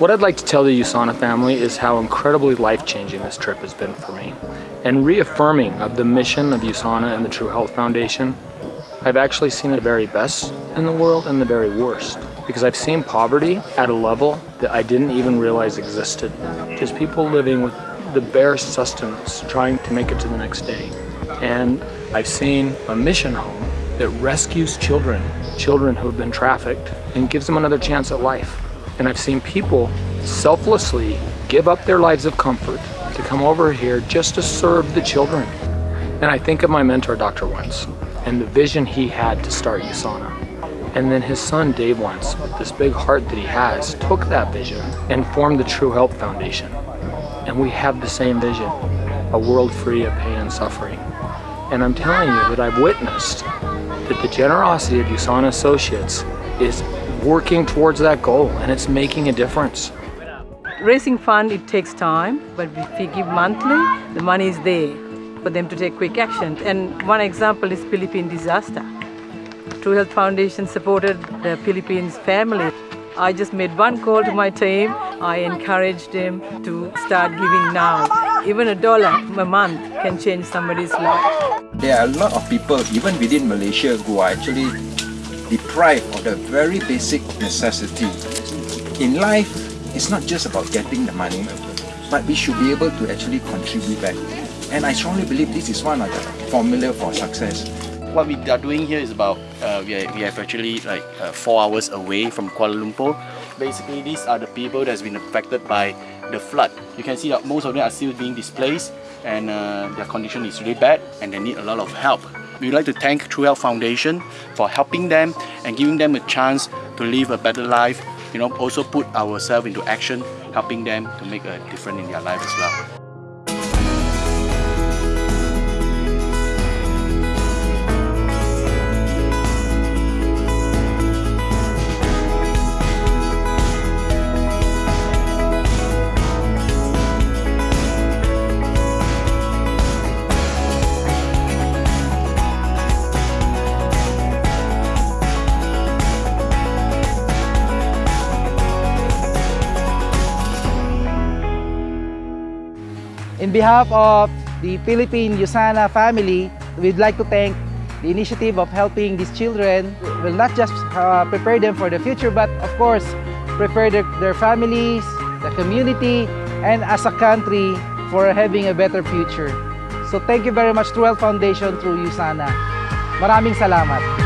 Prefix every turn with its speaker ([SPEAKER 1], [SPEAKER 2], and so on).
[SPEAKER 1] What I'd like to tell the USANA family is how incredibly life-changing this trip has been for me. And reaffirming of the mission of USANA and the True Health Foundation, I've actually seen the very best in the world and the very worst. Because I've seen poverty at a level that I didn't even realize existed. Just people living with the bare sustenance, trying to make it to the next day. And I've seen a mission home that rescues children, children who have been trafficked, and gives them another chance at life. And I've seen people selflessly give up their lives of comfort to come over here just to serve the children. And I think of my mentor, Dr. Wentz, and the vision he had to start USANA. And then his son, Dave Wentz, with this big heart that he has, took that vision and formed the True Health Foundation. And we have the same vision, a world free of pain and suffering. And I'm telling you that I've witnessed that the generosity of USANA Associates is working towards that goal and it's making a difference.
[SPEAKER 2] Raising fund, it takes time, but if we give monthly, the money is there for them to take quick action. And one example is Philippine disaster. True Health Foundation supported the Philippines family. I just made one call to my team. I encouraged them to start giving now. Even a dollar a month can change somebody's life.
[SPEAKER 3] There are a lot of people, even within Malaysia, who are actually deprived of the very basic necessity. In life, it's not just about getting the money, but we should be able to actually contribute back. And I strongly believe this is one of the formula for success.
[SPEAKER 4] What we are doing here is about, uh, we, are, we have actually like uh, four hours away from Kuala Lumpur. Basically, these are the people that has been affected by the flood. You can see that most of them are still being displaced and uh, their condition is really bad and they need a lot of help. We'd like to thank True Health Foundation for helping them and giving them a chance to live a better life. You know, also put ourselves into action, helping them to make a difference in their life as well.
[SPEAKER 5] In behalf of the Philippine Yusana family, we'd like to thank the initiative of helping these children will not just uh, prepare them for the future, but of course, prepare their, their families, the community, and as a country for having a better future. So thank you very much, True Health Foundation through USANA. Maraming salamat.